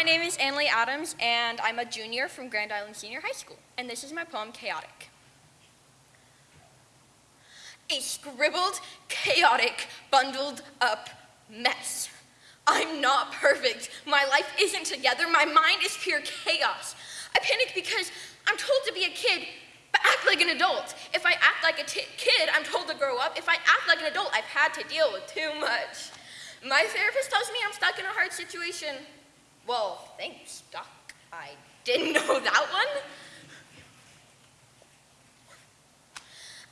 my name is Annalie Adams, and I'm a junior from Grand Island Senior High School, and this is my poem, Chaotic. A scribbled, chaotic, bundled up mess. I'm not perfect. My life isn't together. My mind is pure chaos. I panic because I'm told to be a kid, but act like an adult. If I act like a kid, I'm told to grow up. If I act like an adult, I've had to deal with too much. My therapist tells me I'm stuck in a hard situation. Well, thanks, Doc. I didn't know that one.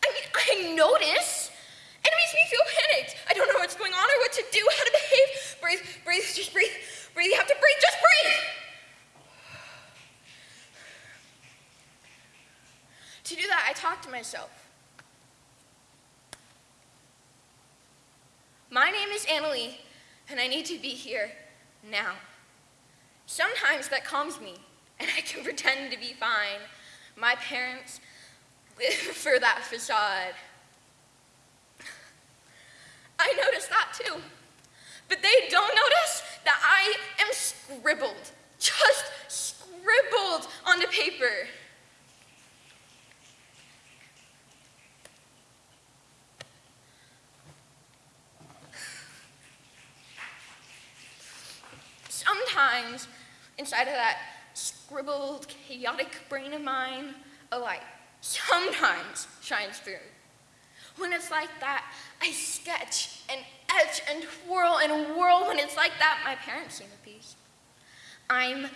I mean, I notice, and it makes me feel panicked. I don't know what's going on or what to do, how to behave. Breathe, breathe, just breathe. Breathe, you have to breathe, just breathe. To do that, I talk to myself. My name is Annalie, and I need to be here now. Sometimes that calms me, and I can pretend to be fine. My parents live for that facade. I notice that too. But they don't notice that I am scribbled, just scribbled onto paper. Sometimes inside of that scribbled, chaotic brain of mine, a light sometimes shines through. When it's like that, I sketch and etch and twirl and whirl. When it's like that, my parents seem at peace. I'm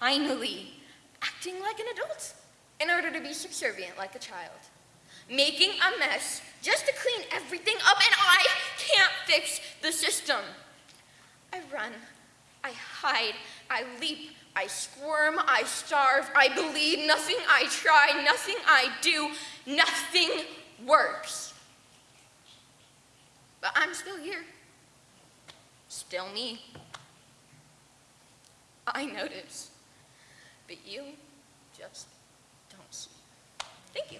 finally acting like an adult in order to be subservient like a child. Making a mess just to clean everything up, and I can't fix the system. I run I hide, I leap, I squirm, I starve, I bleed, nothing I try, nothing I do, nothing works. But I'm still here. Still me. I notice. But you just don't see. Thank you.